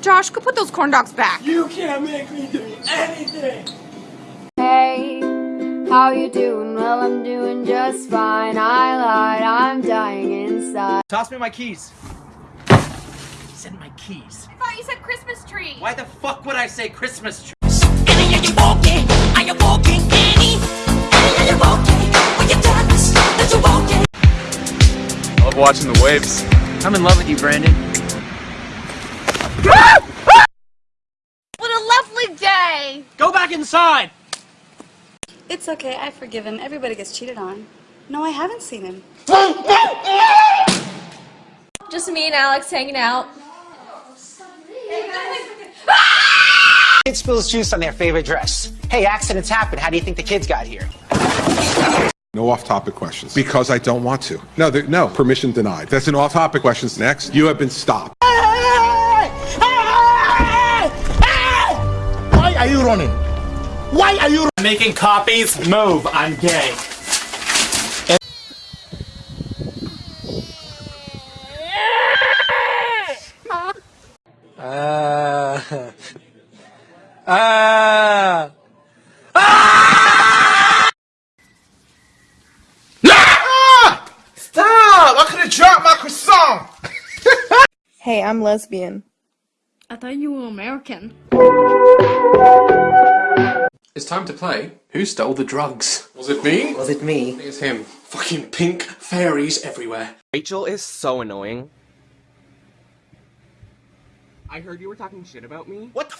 Josh, go put those corn dogs back. You can't make me do anything! Hey, how you doing? Well, I'm doing just fine. I lied, I'm dying inside. Toss me my keys. Send my keys. I thought you said Christmas tree. Why the fuck would I say Christmas tree? I love watching the waves. I'm in love with you, Brandon. What a lovely. Go back inside! It's okay, I forgive him. Everybody gets cheated on. No, I haven't seen him. Just me and Alex hanging out. Kid spills juice on their favorite dress. Hey, accidents happen. How do you think the kids got here? No off-topic questions. Because I don't want to. No, no, permission denied. That's an off-topic questions. Next, you have been stopped. Running? Why are you Making copies? Move, I'm gay. Ah. Ah. Stop! I could have dropped my croissant! Hey, I'm lesbian. I thought you were American. It's time to play. Who stole the drugs? Was it me? Was it me? It's him. Fucking pink fairies everywhere. Rachel is so annoying. I heard you were talking shit about me. What the